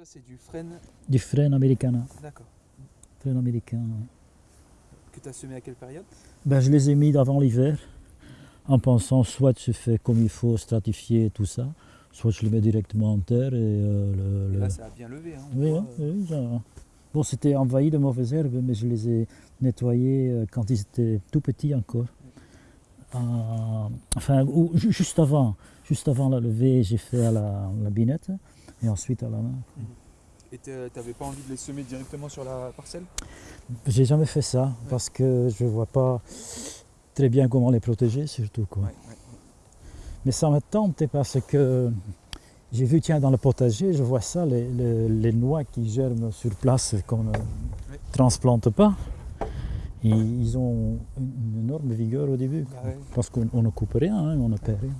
Ça, c'est du frêne. Du frêne américain. D'accord. Frêne américain. Que tu as semé à quelle période? Ben, je les ai mis avant l'hiver, en pensant soit je fais comme il faut, stratifier tout ça, soit je les mets directement en terre et euh, le- Et le- Là, ça a bien levé. Hein, Oui, hein, euh, oui, ça- Bon, c'était envahi de mauvaises herbes, mais je les ai nettoyés euh, quand ils étaient tout petits encore. Euh, enfin, ou juste avant, juste avant la levée, j'ai fait à la, la binette et ensuite à la main. Et tu n'avais pas envie de les semer directement sur la parcelle? J'ai jamais fait ça parce que je vois pas très bien comment les protéger, surtout quoi. Ouais, ouais. Mais ça me tente parce que j'ai vu, tiens, dans le potager, je vois ça, les, les- les noix qui germent sur place qu'on ne transplante pas. Et ils ont une énorme vigueur au début. Ah. Parce qu'on on ne coupe rien, hein, on ne perd rien.